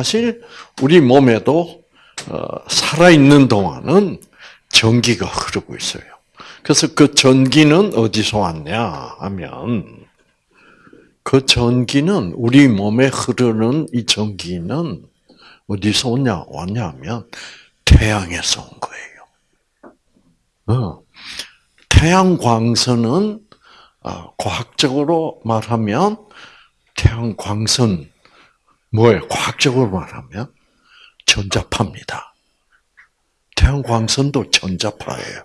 사실 우리 몸에도 어, 살아있는 동안은 전기가 흐르고 있어요. 그래서 그 전기는 어디서 왔냐 하면 그 전기는 우리 몸에 흐르는 이 전기는 어디서 오냐 왔냐면 태양에서 온 거예요. 어. 태양 광선은 어, 과학적으로 말하면 태양 광선 뭐예요? 과학적으로 말하면 전자파입니다. 태양 광선도 전자파예요.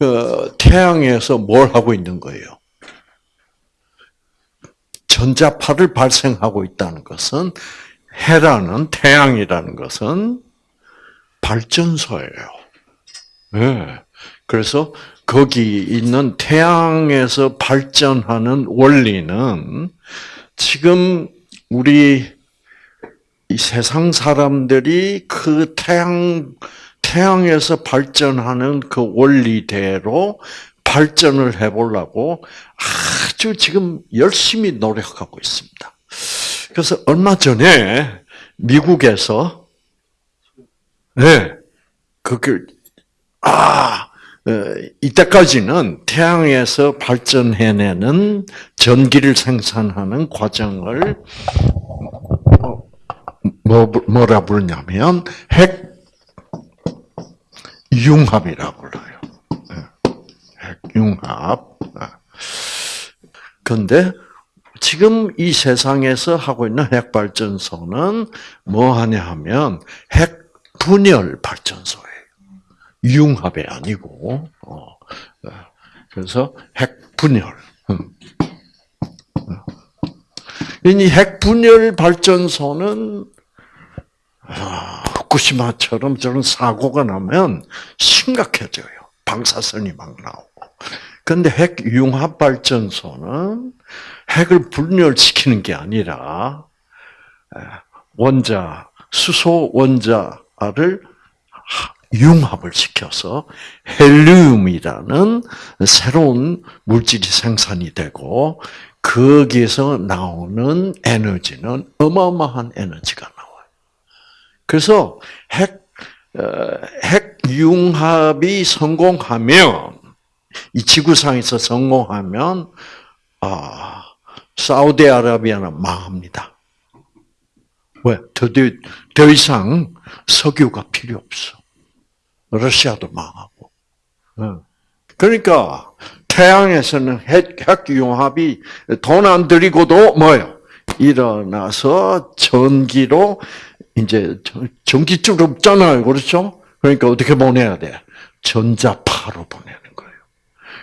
어, 태양에서 뭘 하고 있는 거예요? 전자파를 발생하고 있다는 것은 해라는 태양이라는 것은 발전소예요. 네. 그래서 거기 있는 태양에서 발전하는 원리는 지금 우리 이 세상 사람들이 그 태양 태양에서 발전하는 그 원리대로 발전을 해보려고 아주 지금 열심히 노력하고 있습니다. 그래서 얼마 전에 미국에서 네, 그걸 아 어, 이때까지는 태양에서 발전해내는 전기를 생산하는 과정을 뭐, 뭐라 부르냐면 핵 융합이라고 불러요. 네, 핵 융합. 그런데 지금 이 세상에서 하고 있는 핵 발전소는 뭐 하냐 하면 핵 분열 발전소예요. 융합이 아니고, 어, 어, 그래서 핵 분열. 음. 이 핵 분열 발전소는 아, 후쿠시마처럼 저런 사고가 나면 심각해져요. 방사선이 막 나오고. 근데 핵 융합 발전소는 핵을 분열시키는 게 아니라 원자 수소 원자를 융합을 시켜서 헬륨이라는 새로운 물질이 생산이 되고 거기에서 나오는 에너지는 어마어마한 에너지가. 그래서 핵, 어, 핵 융합이 성공하면, 이 지구상에서 성공하면, 아, 사우디아라비아는 망합니다. 왜? 더, 더 이상 석유가 필요 없어. 러시아도 망하고. 그러니까 태양에서는 핵, 핵융합이 돈 안 들이고도 뭐예요? 일어나서 전기로 이제 전기줄 없잖아요. 그렇죠? 그러니까 어떻게 보내야 돼? 전자파로 보내는 거예요.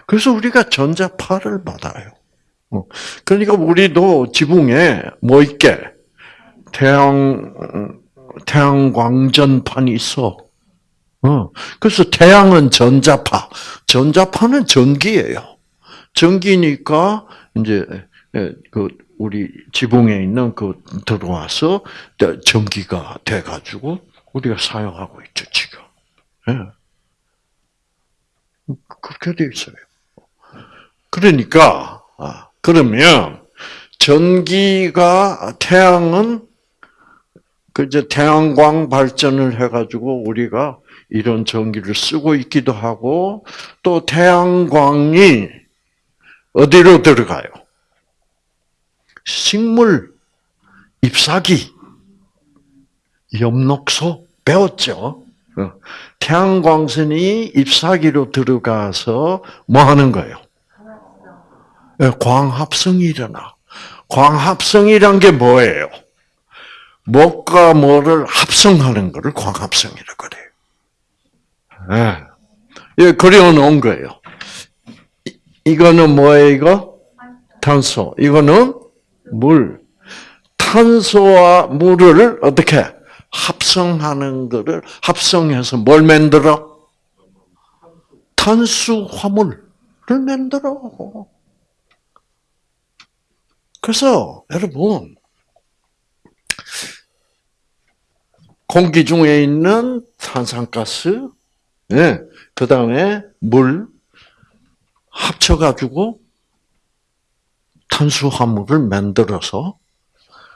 그래서 우리가 전자파를 받아요. 어. 그러니까 우리도 지붕에 뭐 있게? 태양, 태양 광전판이 있어. 어. 그래서 태양은 전자파, 전자파는 전기예요. 전기니까 이제 그 우리 지붕에 있는 그 들어와서 전기가 돼가지고 우리가 사용하고 있죠 지금. 예. 그렇게 돼 있어요. 그러니까 아, 그러면 전기가 태양은 그 이제 태양광 발전을 해가지고 우리가 이런 전기를 쓰고 있기도 하고 또 태양광이 어디로 들어가요? 식물, 잎사귀, 엽록소 배웠죠? 어. 태양광선이 잎사귀로 들어가서 뭐 하는 거예요? 예, 광합성이 일어나. 광합성이란 게 뭐예요? 뭐가 뭐를 합성하는 것을 광합성이라고 그래요. 예. 예, 그려놓은 거예요. 이거는 뭐예요, 이거? 탄소. 이거는 물. 탄소와 물을 어떻게 합성하는 것을 합성해서 뭘 만들어? 탄수화물을 만들어. 그래서 여러분 공기 중에 있는 탄산가스, 네, 그 다음에 물 합쳐가지고 탄수화물을 만들어서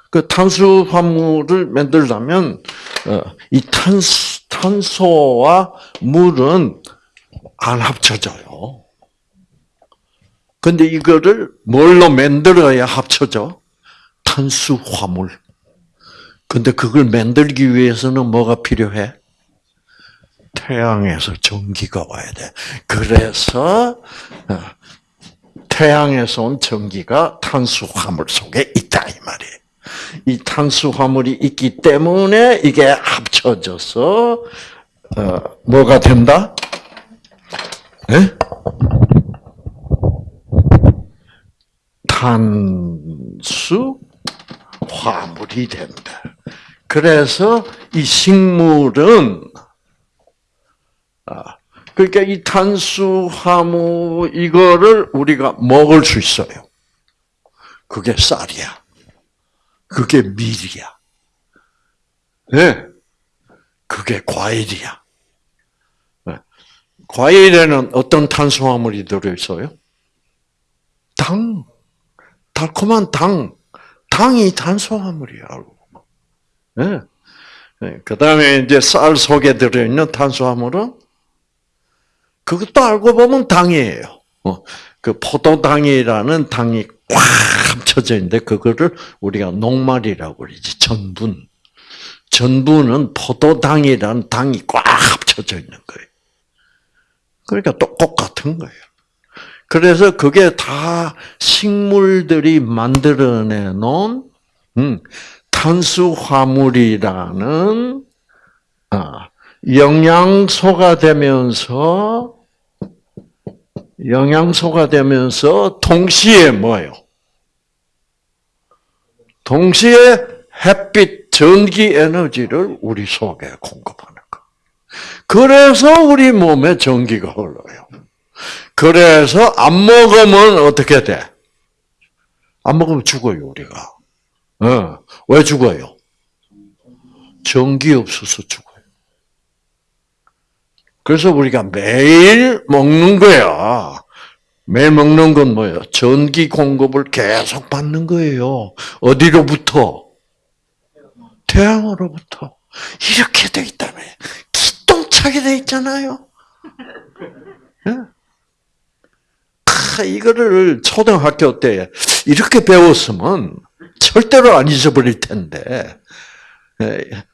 그 탄수화물을 만들려면 어, 이 탄수, 탄소와 물은 안 합쳐져요. 근데 이거를 뭘로 만들어야 합쳐져? 탄수화물. 근데 그걸 만들기 위해서는 뭐가 필요해? 태양에서 전기가 와야 돼. 그래서 어, 태양에서 온 전기가 탄수화물 속에 있다 이 말이에요. 이 탄수화물이 있기 때문에 이게 합쳐져서 어, 뭐가 된다? 네? 탄수 화물이 된다. 그래서 이 식물은 아, 그러니까 이 탄수화물 이거를 우리가 먹을 수 있어요. 그게 쌀이야. 그게 밀이야. 네. 그게 과일이야. 네. 과일에는 어떤 탄수화물이 들어있어요? 당. 달콤한 당. 당이 탄수화물이야. 네. 네. 그 다음에 이제 쌀 속에 들어있는 탄수화물은 그것도 알고 보면 당이에요. 어, 그 포도당이라는 당이 꽉 합쳐져 있는데 그거를 우리가 녹말이라고 그러지. 전분. 전분은 포도당이라는 당이 꽉 합쳐져 있는 거예요. 그러니까 똑같은 거예요. 그래서 그게 다 식물들이 만들어내 놓은 음, 탄수화물이라는 아, 영양소가 되면서 영양소가 되면서 동시에 뭐예요? 동시에 햇빛 전기 에너지를 우리 속에 공급하는 거. 그래서 우리 몸에 전기가 흘러요. 그래서 안 먹으면 어떻게 돼? 안 먹으면 죽어요, 우리가. 어, 왜 죽어요? 전기 없어서 죽어요. 그래서 우리가 매일 먹는 거야. 매일 먹는 건 뭐예요? 전기 공급을 계속 받는 거예요. 어디로부터? 태양으로부터. 이렇게 돼 있다며. 기똥차게 돼 있잖아요. 네? 아, 이거를 초등학교 때 이렇게 배웠으면 절대로 안 잊어버릴 텐데.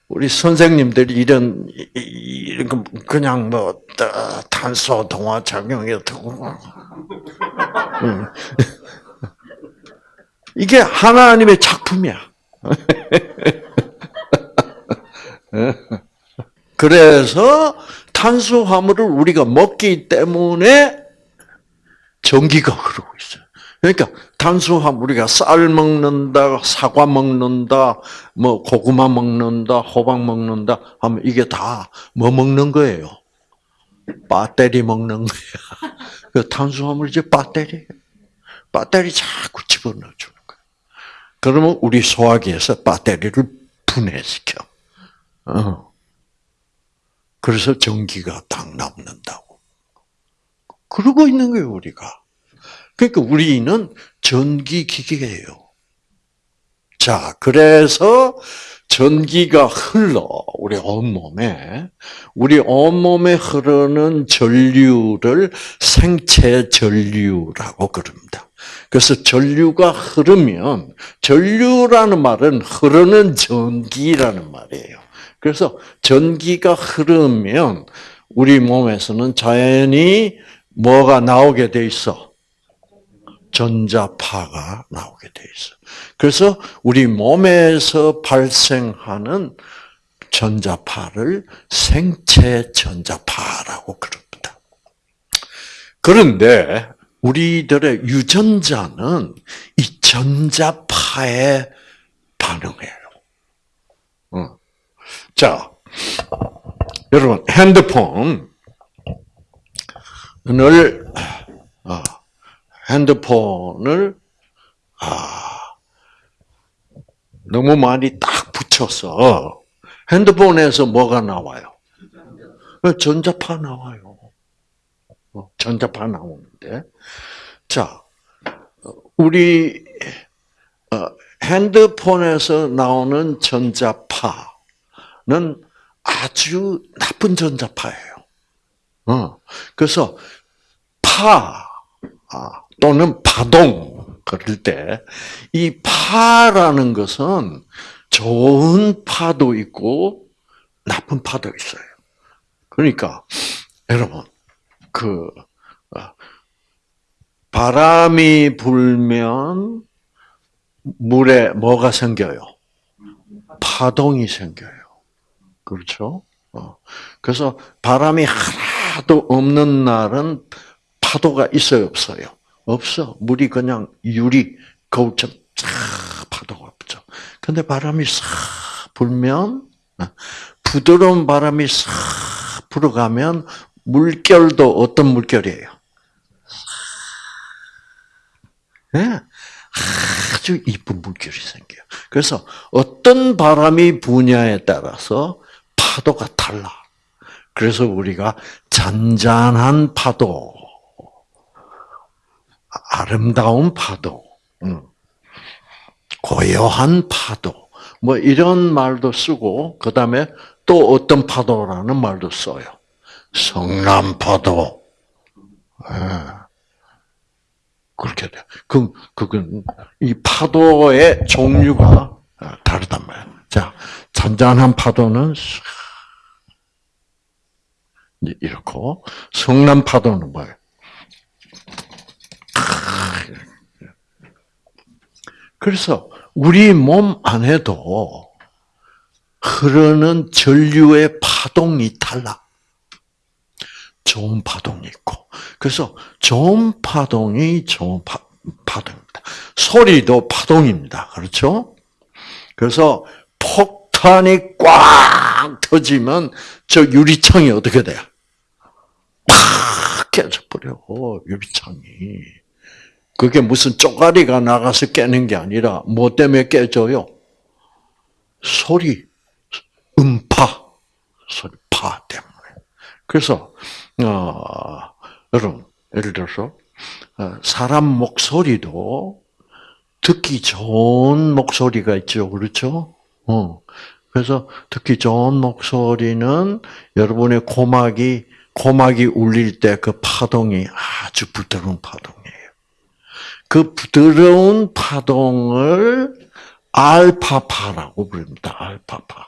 우리 선생님들이 이런 이런 그냥 뭐 탄소 동화 작용이었고 이게 하나님의 작품이야. 그래서 탄수화물을 우리가 먹기 때문에 전기가 흐르고 있어요. 그러니까 탄수화물 우리가 쌀 먹는다, 사과 먹는다, 뭐 고구마 먹는다, 호박 먹는다 하면 이게 다 뭐 먹는 거예요? 배터리 먹는 거야. 그 탄수화물 이제 배터리. 배터리 자꾸 집어넣어 주는 거야. 그러면 우리 소화기에서 배터리를 분해시켜. 어. 그래서 전기가 딱 남는다고. 그러고 있는 거예요, 우리가. 그러니까 우리는 전기기계예요. 자, 그래서 전기가 흘러 우리 온몸에 우리 온몸에 흐르는 전류를 생체 전류라고 그럽니다. 그래서 전류가 흐르면 전류라는 말은 흐르는 전기라는 말이에요. 그래서 전기가 흐르면 우리 몸에서는 자연히 뭐가 나오게 돼 있어? 전자파가 나오게 돼 있어. 그래서 우리 몸에서 발생하는 전자파를 생체 전자파라고 그럽니다. 그런데 우리들의 유전자는 이 전자파에 반응해요. 어. 자, 여러분 핸드폰을 어, 핸드폰을 아 너무 많이 딱 붙여서 핸드폰에서 뭐가 나와요? 전자파 나와요. 어, 전자파 나오는데 자 우리 핸드폰에서 나오는 전자파는 아주 나쁜 전자파예요. 어, 그래서 파 아, 또는 파동 그럴 때 이 파라는 것은 좋은 파도 있고 나쁜 파도 있어요. 그러니까 여러분 그 어, 바람이 불면 물에 뭐가 생겨요? 파동이 생겨요. 그렇죠? 어. 그래서 바람이 하나도 없는 날은 파도가 있어요, 없어요? 없어. 물이 그냥 유리 거울처럼 싹 파도가 없죠. 근데 바람이 싹 불면 어, 부드러운 바람이 싹 불어가면 물결도 어떤 물결이에요? 네? 아주 이쁜 물결이 생겨요. 그래서 어떤 바람이 부냐에 따라서 파도가 달라. 그래서 우리가 잔잔한 파도, 아름다운 파도, 고요한 파도, 뭐 이런 말도 쓰고 그 다음에 또 어떤 파도라는 말도 써요. 성남파도. 네. 그렇게 돼. 그, 그건, 이 파도의 종류가 다르단 말이야. 자, 잔잔한 파도는, 이렇고, 성난 파도는 뭐예요? 그래서, 우리 몸 안에도 흐르는 전류의 파동이 달라. 좋은 파동이 있고. 그래서 좋은 파동이 좋은 파, 파동입니다. 소리도 파동입니다. 그렇죠? 그래서 폭탄이 꽉 터지면 저 유리창이 어떻게 돼요? 팍 깨져버려, 유리창이. 그게 무슨 쪼가리가 나가서 깨는 게 아니라 뭐 때문에 깨져요? 소리, 음파, 소리, 파 때문에. 그래서 어, 여러분, 예를 들어서, 어, 사람 목소리도 듣기 좋은 목소리가 있죠. 그렇죠? 어. 그래서 듣기 좋은 목소리는 여러분의 고막이, 고막이 울릴 때 그 파동이 아주 부드러운 파동이에요. 그 부드러운 파동을 알파파라고 부릅니다. 알파파.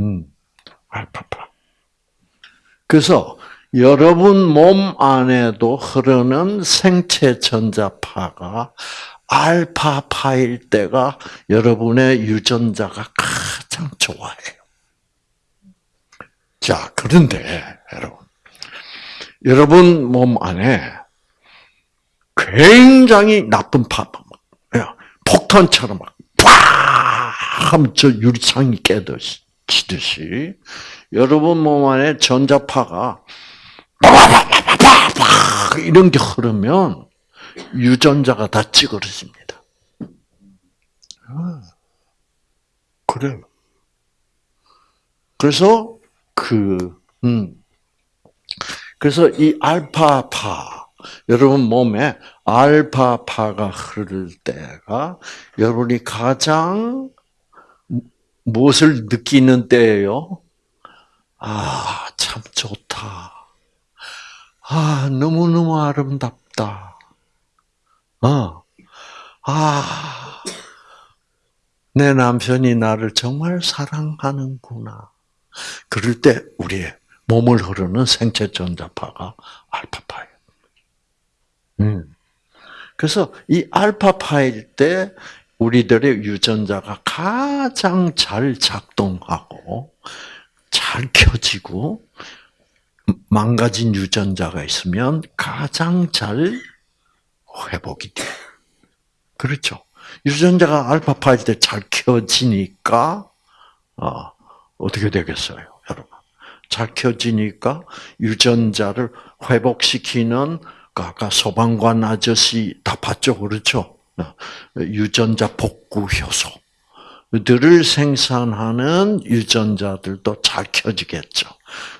음, 알파파. 그래서 여러분 몸 안에도 흐르는 생체 전자파가 알파파일 때가 여러분의 유전자가 가장 좋아해요. 자, 그런데 여러분, 여러분 몸 안에 굉장히 나쁜 파, 폭탄처럼 막, 팍! 저 유리창이 깨듯이, 여러분 몸 안에 전자파가 이런 게 흐르면 유전자가 다 찌그러집니다. 아, 그래요. 그래서 그 음. 그래서 이 알파파 여러분 몸에 알파파가 흐를 때가 여러분이 가장 무엇을 느끼는 때예요? 아, 참 좋다. 아, 너무너무 아름답다. 어. 아, 내 남편이 나를 정말 사랑하는구나. 그럴 때 우리의 몸을 흐르는 생체 전자파가 알파파예요. 음. 그래서 이 알파파일 때 우리들의 유전자가 가장 잘 작동하고 잘 켜지고 망가진 유전자가 있으면 가장 잘 회복이 돼. 그렇죠. 유전자가 알파파일 때 잘 켜지니까 어, 어떻게 되겠어요, 여러분? 잘 켜지니까 유전자를 회복시키는 그 아까 소방관 아저씨 다 봤죠, 그렇죠? 어, 유전자 복구 효소. 들을 생산하는 유전자들도 잘 켜지겠죠.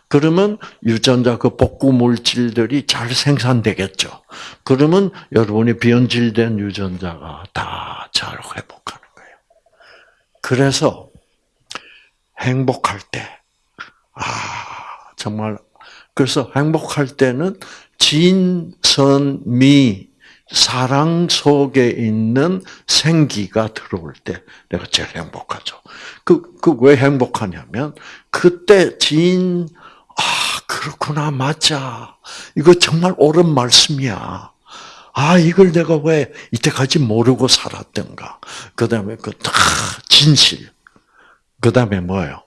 그러면 유전자 그 복구 물질들이 잘 생산되겠죠. 그러면 여러분이 변질된 유전자가 다 잘 회복하는 거예요. 그래서 행복할 때, 아, 정말, 그래서 행복할 때는 진선미, 사랑 속에 있는 생기가 들어올 때 내가 제일 행복하죠. 그, 그 왜 행복하냐면, 그때 진, 아, 그렇구나, 맞아. 이거 정말 옳은 말씀이야. 아, 이걸 내가 왜 이때까지 모르고 살았던가. 그 다음에 그, 다, 진실. 그 다음에 뭐예요?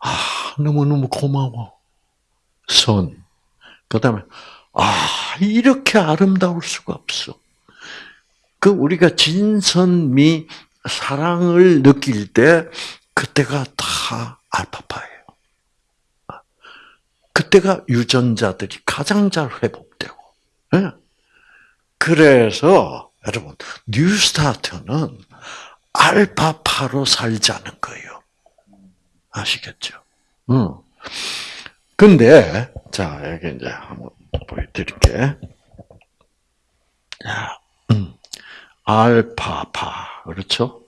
아, 너무너무 고마워. 선. 그 다음에, 아, 이렇게 아름다울 수가 없어. 그 우리가 진선미 사랑을 느낄 때 그때가 다 알파파예요. 그때가 유전자들이 가장 잘 회복되고. 예. 그래서 여러분 뉴스타트는 알파파로 살자는 거예요. 아시겠죠? 응. 근데 자 여기 이제 한번 보여드릴게. 자, 음, 알파파 그렇죠?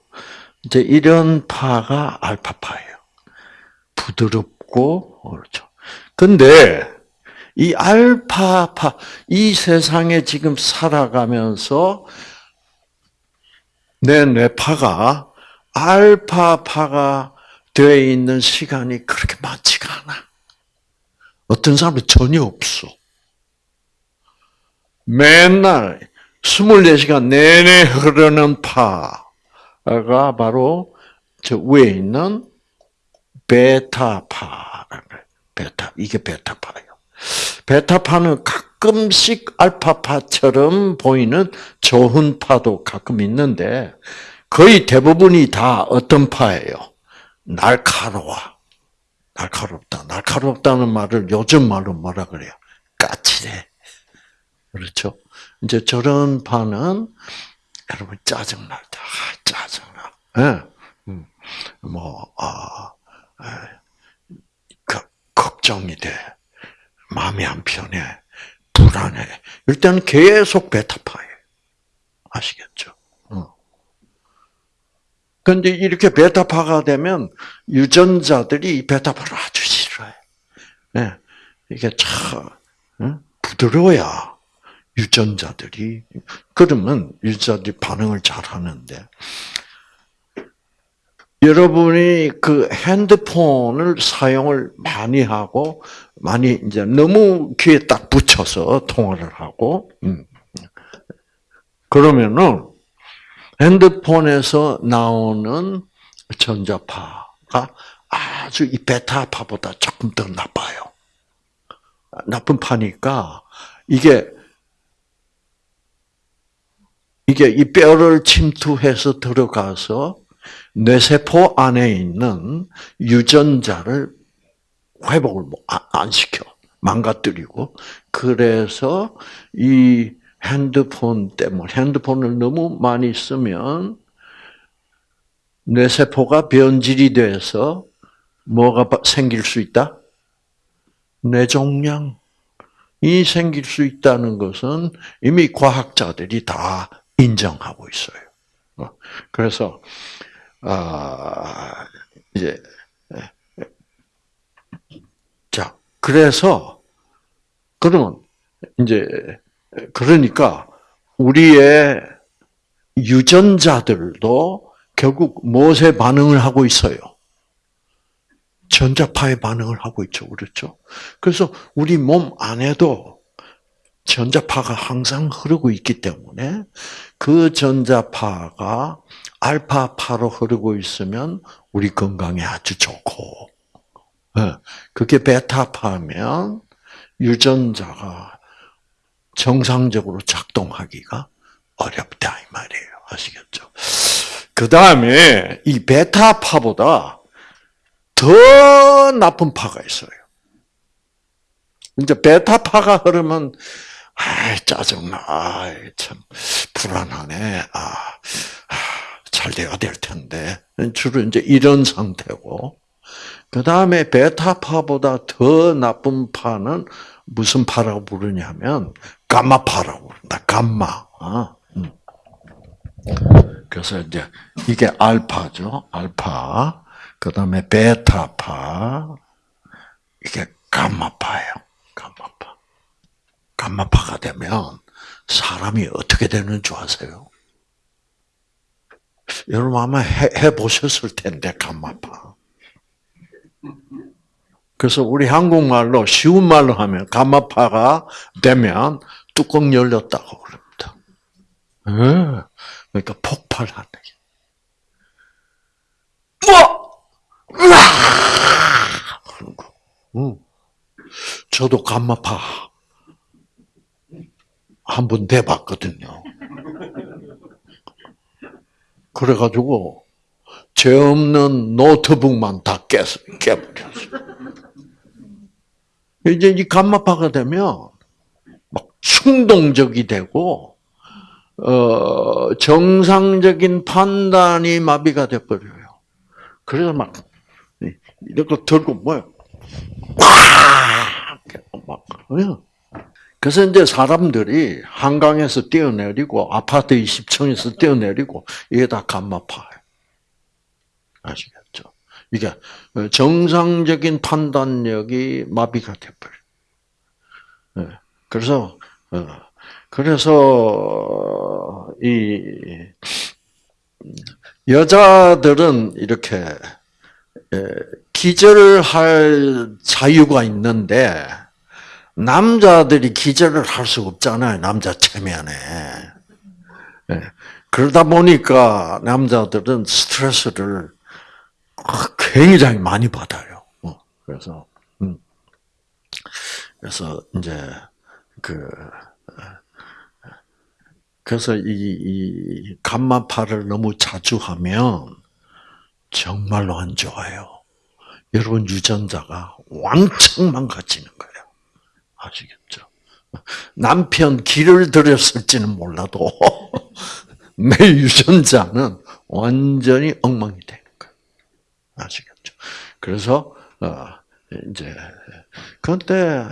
이제 이런 파가 알파파예요. 부드럽고 그렇죠. 근데 이 알파파 이 세상에 지금 살아가면서 내 뇌파가 알파파가 되어 있는 시간이 그렇게 많지가 않아. 어떤 사람은 전혀 없어. 맨날 24시간 내내 흐르는 파가 바로 저 위에 있는 베타파라는 거예요. 베타. 이게 베타파예요. 베타파는 가끔씩 알파파처럼 보이는 좋은 파도 가끔 있는데 거의 대부분이 다 어떤 파예요? 날카로워. 날카롭다. 날카롭다는 말을 요즘 말로 뭐라 그래요? 까칠해. 그렇죠? 이제 저런 파는 여러분 짜증 날 때, 아, 짜증나. 예. 음. 뭐, 아, 그, 걱정이 돼. 마음이 안 편해. 불안해. 일단 계속 베타파예요. 아시겠죠? 그런데 이렇게 베타파가 되면 유전자들이 베타파를 아주 싫어해. 네. 이게 참 부드러워야 유전자들이 그러면 유전자들이 반응을 잘 하는데 여러분이 그 핸드폰을 사용을 많이 하고 많이 이제 너무 귀에 딱 붙여서 통화를 하고 음. 그러면은 핸드폰에서 나오는 전자파가 아주 이 베타파보다 조금 더 나빠요. 나쁜 파니까 이게 이게 이 뼈를 침투해서 들어가서 뇌세포 안에 있는 유전자를 회복을 뭐안 시켜 망가뜨리고 그래서 이 핸드폰 때문에 핸드폰을 너무 많이 쓰면 뇌세포가 변질이 돼서 뭐가 생길 수 있다? 뇌종양이 생길 수 있다는 것은 이미 과학자들이 다 인정하고 있어요. 어, 그래서 아 이제 자 그래서 그러면 이제 그러니까 우리의 유전자들도 결국 무엇에 반응을 하고 있어요? 전자파에 반응을 하고 있죠. 그렇죠? 그래서 우리 몸 안에도 전자파가 항상 흐르고 있기 때문에 그 전자파가 알파파로 흐르고 있으면 우리 건강에 아주 좋고, 예, 그게 베타파면 유전자가 정상적으로 작동하기가 어렵다 이 말이에요. 아시겠죠? 그 다음에 이 베타파보다 더 나쁜 파가 있어요. 이제 베타파가 흐르면 아 짜증나, 아, 참 불안하네, 아, 아 잘 돼야 될 텐데 주로 이제 이런 상태고 그 다음에 베타파보다 더 나쁜 파는 무슨 파라고 부르냐면 감마파라고 부른다. 감마. 어? 음. 그래서 이제 이게 알파죠. 알파. 그 다음에 베타파. 이게 감마파예요. 감마파. 감마파가 되면 사람이 어떻게 되는 줄 아세요? 여러분 아마 해, 해 보셨을 텐데, 감마파. 그래서 우리 한국말로 쉬운 말로 하면 감마파가 되면 뚜껑 열렸다고 그럽니다. 네. 그러니까 폭발하는 게. 뭐! 으아! 저도 감마파 한번 돼봤거든요. 그래가지고 죄 없는 노트북만 다 깨, 깨버렸어요. 이제 이 감마파가 되면 막 충동적이 되고 어, 정상적인 판단이 마비가 돼버려요. 그래서 막 이렇게 들고 뭐야, 막 그래서 이제 사람들이 한강에서 뛰어내리고 아파트 20층에서 뛰어내리고 이게 다 감마파예요. 아시겠죠? 이게 정상적인 판단력이 마비가 돼버려. 요 그래서 어, 그래서 이 여자들은 이렇게 기절할 자유가 있는데 남자들이 기절을 할 수 없잖아요. 남자 체면에. 그러다 보니까 남자들은 스트레스를 굉장히 많이 받아요. 어, 그래서 음. 그래서 이제 그 그래서 이, 이 감마파를 너무 자주 하면 정말로 안 좋아요. 여러분 유전자가 왕창 망가지는 거예요. 아시겠죠? 남편 길을 들였을지는 몰라도 내 유전자는 완전히 엉망이 되는 거예요. 아시겠죠? 그래서 어, 이제 그런데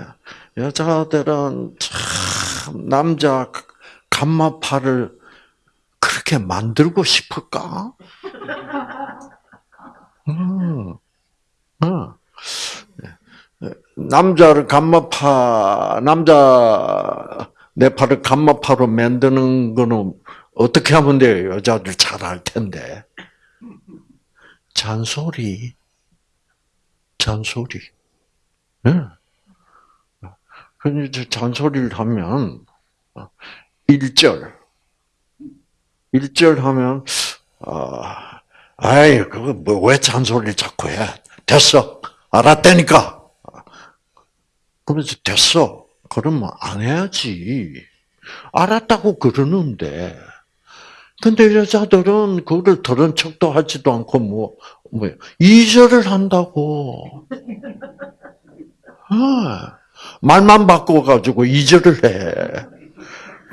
여자들은 참 남자 감마파를 그렇게 만들고 싶을까? 음, 음. 남자를 감마파, 남자 내 팔을 감마파로 만드는 거는 어떻게 하면 돼요? 여자들 잘 알 텐데. 잔소리. 잔소리. 네. 근데 잔소리를 하면, 1절. 1절 하면, 아, 아이, 그거 뭐, 왜 잔소리를 자꾸 해? 됐어. 알았다니까. 그래서 됐어. 그러면 안 해야지. 알았다고 그러는데. 근데 여자들은 그거를 들은 척도 하지도 않고 뭐, 뭐, 이절을 한다고. 아, 말만 바꿔가지고 이절을 해.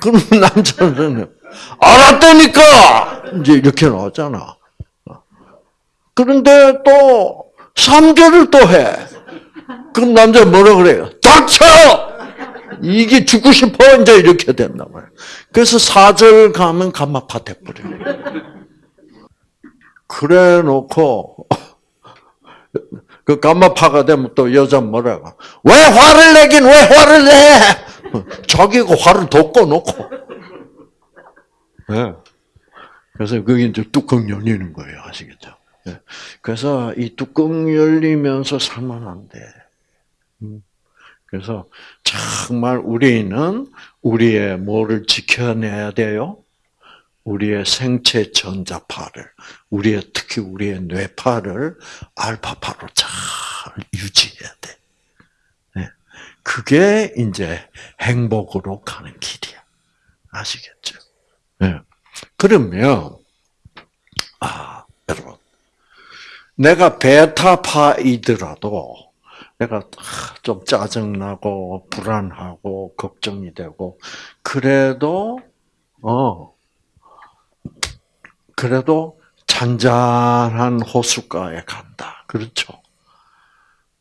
그럼 남자는, 알았다니까! 이제 이렇게 나오잖아. 그런데 또, 3절을 또 해. 그럼 남자 뭐라 그래요? 닥쳐! 이게 죽고 싶어 이제 이렇게 된다 말이야. 그래서 사절 가면 감마파 돼버려요. 그래 놓고 그 감마파가 되면 또 여자 뭐라고? 왜 화를 내긴 왜 화를 내? 자기가 화를 돋궈 놓고. 네. 그래서 그게 이제 뚜껑 열리는 거예요, 아시겠죠? 네. 그래서 이 뚜껑 열리면서 살면 안 돼. 음. 그래서 정말 우리는 우리의 뭐를 지켜내야 돼요? 우리의 생체 전자파를, 우리의 특히 우리의 뇌파를 알파파로 잘 유지해야 돼. 네. 그게 이제 행복으로 가는 길이야. 아시겠죠? 네. 그러면 아 여러분, 내가 베타파이더라도 내가 좀 짜증나고 불안하고 걱정이 되고 그래도 어 그래도 잔잔한 호숫가에 간다. 그렇죠?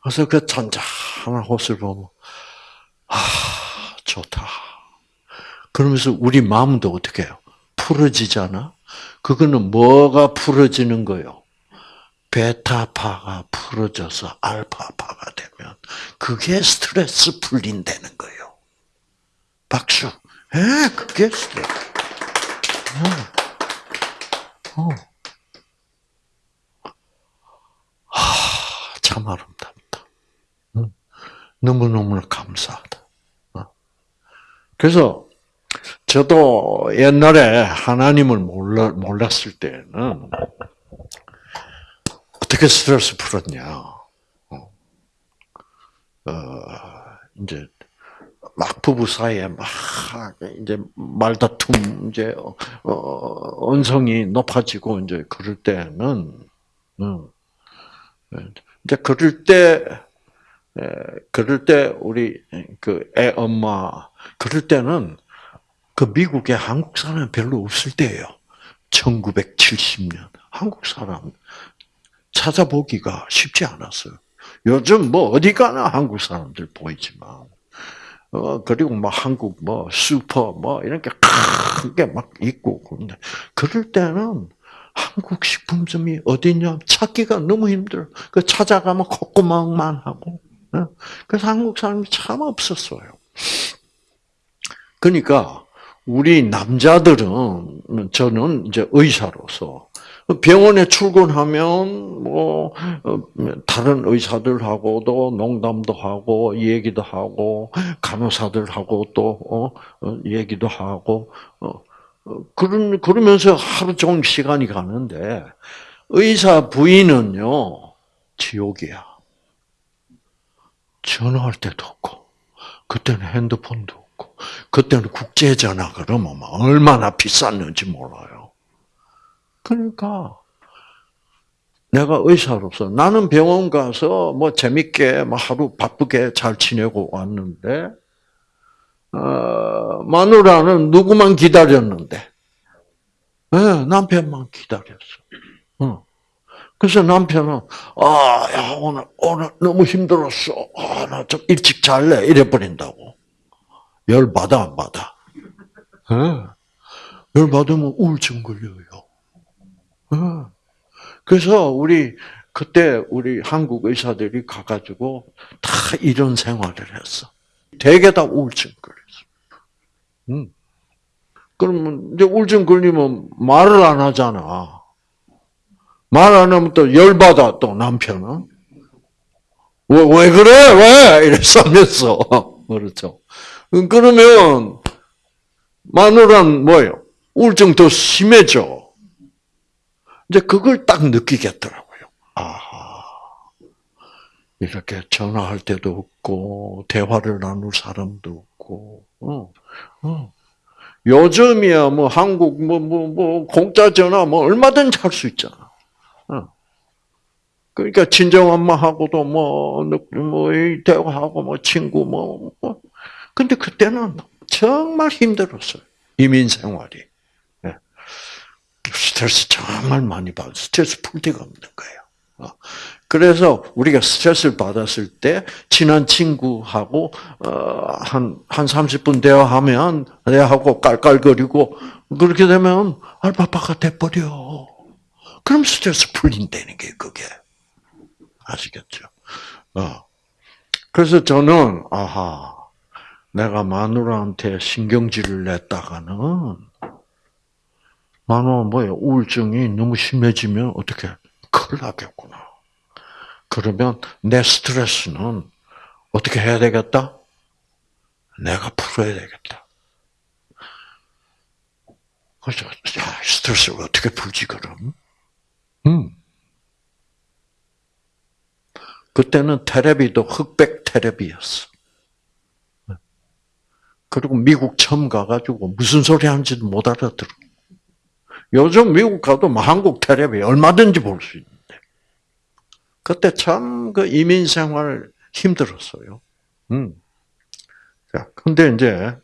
그래서 그 잔잔한 호수를 보면 아 좋다. 그러면서 우리 마음도 어떻게 해요? 풀어지잖아. 그거는 뭐가 풀어지는 거요? 베타파가 풀어져서 알파파가 되면 그게 스트레스 풀린다는 거예요. 박수. 예, 그게 스트레스. 어. 어. 하, 참 아름답다. 너무너무 감사하다. 어. 그래서 저도 옛날에 하나님을 몰랐을 때는 어떻게 스트레스 풀었냐. 어, 어 이제 막 부부 사이에 막 이제 말다툼 이제 어, 언성이 높아지고 이제 그럴 때는 음, 이제 그럴 때 그럴 때 우리 그 애 엄마 그럴 때는 그 미국에 한국 사람 별로 없을 때예요. 1970년 한국 사람 찾아보기가 쉽지 않았어요. 요즘 뭐 어디 가나 한국 사람들 보이지만 어 그리고 뭐 한국 뭐 슈퍼 뭐 이런 게 큰 게 막 있고 그런데 그럴 때는 한국 식품점이 어디냐 찾기가 너무 힘들어. 그 찾아가면 콧구멍만 하고. 어? 그래서 한국 사람이 참 없었어요. 그러니까 우리 남자들은 저는 이제 의사로서 병원에 출근하면 뭐 어, 다른 의사들하고도 농담도 하고 얘기도 하고 간호사들하고 또 어, 어, 얘기도 하고 그런 그러면서 하루 종일 시간이 가는데 의사 부인은요 지옥이야. 전화할 때도 없고 그때는 핸드폰도 없고 그때는 국제 전화 그러면 얼마나 비쌌는지 몰라요. 그러니까 내가 의사로서 나는 병원 가서 뭐 재밌게 뭐 하루 바쁘게 잘 지내고 왔는데 어, 마누라는 누구만 기다렸는데 네, 남편만 기다렸어. 어. 그래서 남편은 아, 야, 오늘 오늘 너무 힘들었어. 아, 나 좀 일찍 잘래 이래 버린다고. 열 받아 안 받아? 네. 열 받으면 우울증 걸려요. 어. 그래서 우리 그때 우리 한국 의사들이 가가지고 다 이런 생활을 했어. 대개 다 우울증 걸렸어. 음. 그러면 이제 우울증 걸리면 말을 안 하잖아. 말 안 하면 또 열받아 또 남편은. 왜, 왜 그래? 왜? 이랬으면서. 그렇죠. 그러면 마누라는 뭐예요? 우울증 더 심해져. 이제 그걸 딱 느끼겠더라고요. 아하. 이렇게 전화할 때도 없고, 대화를 나눌 사람도 없고, 어, 어. 요즘이야, 뭐, 한국, 뭐, 뭐, 뭐, 공짜 전화, 뭐, 얼마든지 할 수 있잖아. 어. 그러니까, 친정 엄마하고도 뭐, 뭐, 대화하고, 뭐, 친구, 뭐, 뭐. 근데 그때는 정말 힘들었어요. 이민 생활이. 스트레스 정말 많이 받아. 스트레스 풀 데가 없는 거예요. 어. 그래서 우리가 스트레스를 받았을 때 친한 친구하고 한한 한 30분 대화하면 대화하고 깔깔거리고 그렇게 되면 알파파가 돼 버려. 그럼 스트레스 풀린다는 게 그게 아시겠죠? 어. 그래서 저는 아하 내가 마누라한테 신경질을 냈다가는 만원 뭐예요? 우울증이 너무 심해지면 어떻게 큰일 나겠구나. 그러면 내 스트레스는 어떻게 해야 되겠다? 내가 풀어야 되겠다. 그래서 야, 스트레스를 어떻게 풀지 그럼? 음. 그때는 테레비도 흑백 테레비였어. 그리고 미국 처음 가가지고 무슨 소리 하는지도 못 알아들어. 요즘 미국 가도 뭐 한국 텔레비 얼마든지 볼 수 있는데. 그때 참 그 이민 생활 힘들었어요. 음. 자, 근데 이제,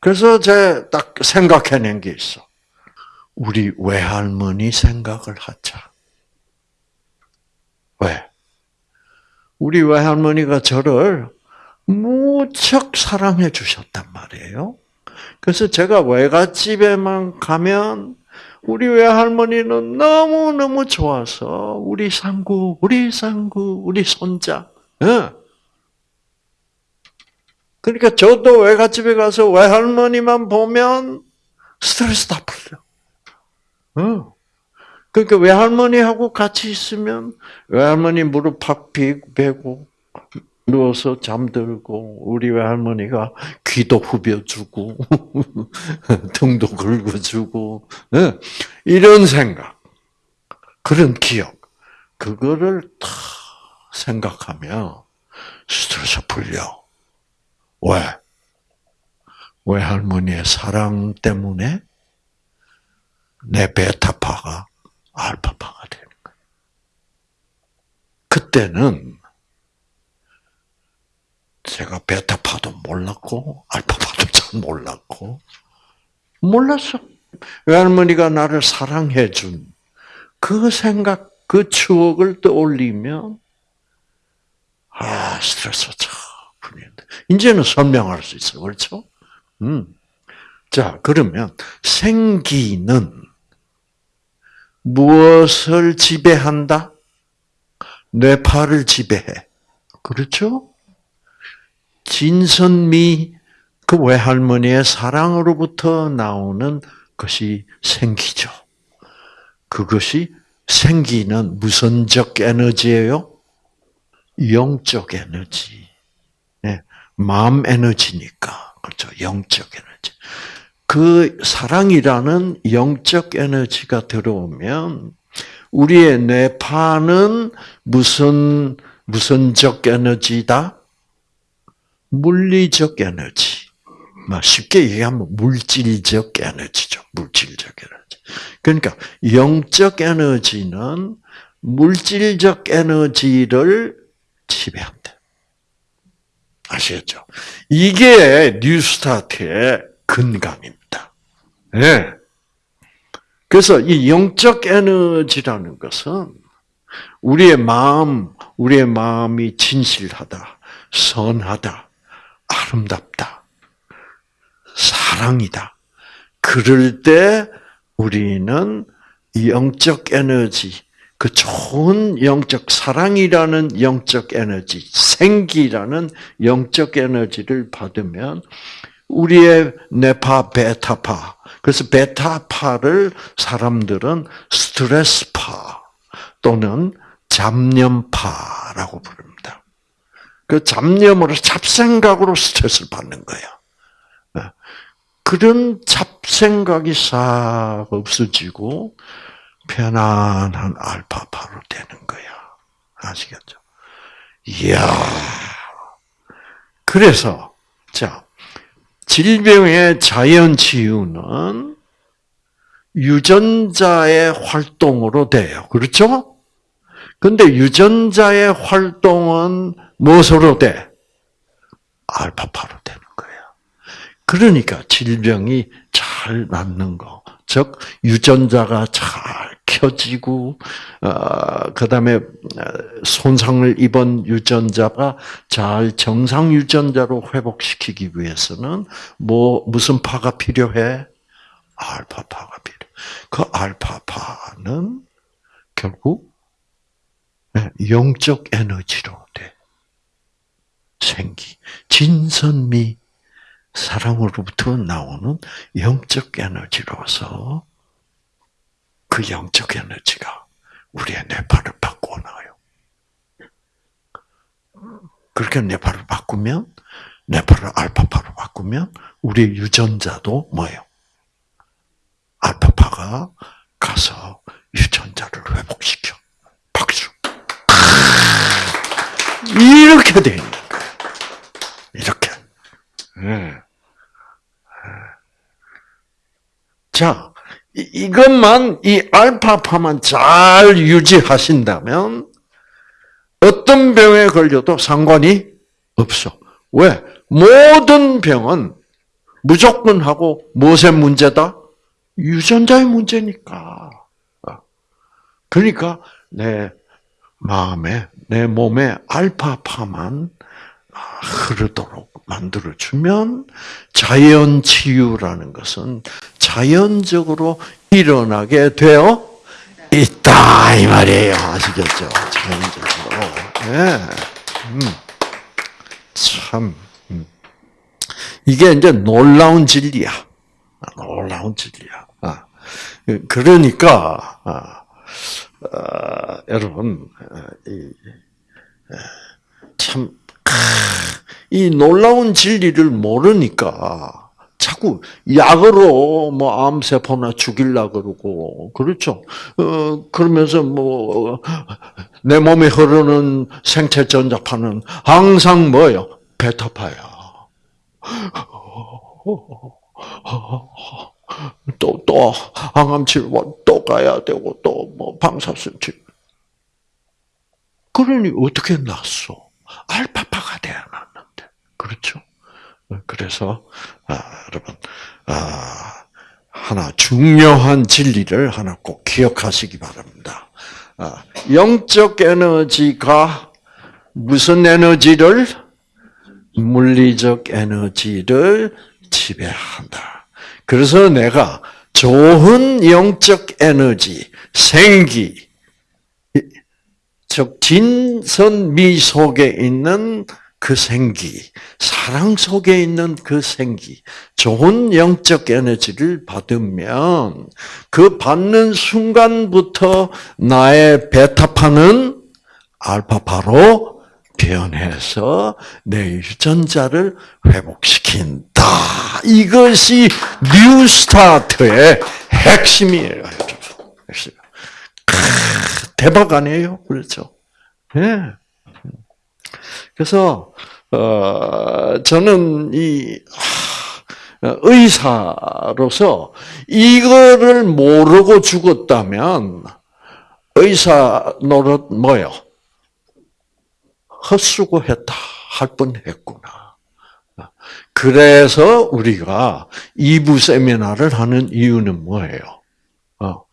그래서 제 딱 생각해낸 게 있어. 우리 외할머니 생각을 하자. 왜? 우리 외할머니가 저를 무척 사랑해 주셨단 말이에요. 그래서 제가 외갓집에만 가면 우리 외할머니는 너무너무 좋아서 우리 상구, 우리 상구, 우리 손자. 예. 그러니까 저도 외갓집에 가서 외할머니만 보면 스트레스 다 풀려. 어. 그러니까 외할머니하고 같이 있으면 외할머니 무릎 팍 베고 누워서 잠들고 우리 외할머니가 귀도 후벼주고 등도 긁어주고 예. 이런 생각 그런 기억 그거를 다 생각하며 스트레스 풀려 왜 외할머니의 사랑 때문에 내 베타파가 알파파가 되는 거예요. 그때는 제가 베타파도 몰랐고 알파파도 잘 몰랐고 몰랐어. 외할머니가 나를 사랑해 준 그 생각, 그 추억을 떠올리면 아 스트레스 참 풀리는데 이제는 설명할 수 있어, 그렇죠? 음. 자 그러면 생기는 무엇을 지배한다? 뇌파를 지배해. 그렇죠? 진선미 그 외할머니의 사랑으로부터 나오는 것이 생기죠. 그것이 생기는 무선적 에너지예요? 영적 에너지. 네, 마음 에너지니까. 그렇죠. 영적 에너지. 그 사랑이라는 영적 에너지가 들어오면 우리의 뇌파는 무슨 무선적 에너지다? 물리적 에너지. 쉽게 얘기하면 물질적 에너지죠. 물질적 에너지. 그러니까 영적 에너지는 물질적 에너지를 지배한다. 아시겠죠? 이게 뉴스타트의 근감입니다. 네. 그래서 이 영적 에너지라는 것은 우리의 마음, 우리의 마음이 진실하다, 선하다, 아름답다. 사랑이다. 그럴 때 우리는 영적 에너지, 그 좋은 영적 사랑이라는 영적 에너지, 생기라는 영적 에너지를 받으면 우리의 네파, 베타파, 그래서 베타파를 사람들은 스트레스파 또는 잡념파라고 부릅니다. 그 잡념으로 잡생각으로 스트레스를 받는 거야. 네. 그런 잡생각이 싹 없어지고 편안한 알파파로 되는 거야. 아시겠죠? 이야. 그래서 자 질병의 자연 치유는 유전자의 활동으로 돼요. 그렇죠? 근데 유전자의 활동은 무엇으로 돼? 알파파로 되는 거예요. 그러니까 질병이 잘 낫는 거. 즉, 유전자가 잘 켜지고, 어, 그 다음에 손상을 입은 유전자가 잘 정상 유전자로 회복시키기 위해서는 뭐, 무슨 파가 필요해? 알파파가 필요해. 그 알파파는 결국 네, 영적 에너지로 돼. 생기. 진선미 사랑으로부터 나오는 영적 에너지로서 그 영적 에너지가 우리의 뇌파를 바꾸어 나가요. 그렇게 뇌파를 바꾸면 뇌파를 알파파로 바꾸면 우리 유전자도 뭐예요? 알파파가 가서 유전자를 회복시켜. 박수. 이렇게 돼 있는. 네. 자, 이것만, 이 알파파만 잘 유지하신다면, 어떤 병에 걸려도 상관이 없어. 왜? 모든 병은 무조건 하고 무엇의 문제다? 유전자의 문제니까. 어. 그러니까 내 마음에, 내 몸에 알파파만 흐르도록 만들어주면 자연 치유라는 것은 자연적으로 일어나게 되어 있다 이 말이에요. 아시겠죠? 자연적으로. 네. 음. 참 음. 이게 이제 놀라운 진리야. 놀라운 진리야. 아. 그러니까 아, 아, 여러분 이, 참, 이 놀라운 진리를 모르니까 자꾸 약으로 뭐 암세포나 죽일라 그러고 그렇죠. 어 그러면서 뭐 내 몸에 흐르는 생체 전자파는 항상 뭐요? 베타파야. 또, 또, 항암 치료 또 가야 되고, 또, 뭐, 방사선 치료. 그러니 어떻게 났어? 알파파가 났는데. 그렇죠? 그래서, 아, 여러분, 아, 하나 중요한 진리를 하나 꼭 기억하시기 바랍니다. 아, 영적 에너지가 무슨 에너지를? 물리적 에너지를 지배한다. 그래서 내가 좋은 영적 에너지, 생기, 즉 진선미 속에 있는 그 생기, 사랑 속에 있는 그 생기, 좋은 영적 에너지를 받으면 그 받는 순간부터 나의 베타파는 알파파로 변해서 내 유전자를 회복시킨다. 이것이 뉴스타트의 핵심이에요. 핵심. 대박 아니에요? 그렇죠? 예. 네. 그래서 어, 저는 이 의사로서 이거를 모르고 죽었다면 의사 노릇 뭐요? 헛수고했다 할 뻔했구나. 그래서 우리가 2부 세미나를 하는 이유는 뭐예요? 어,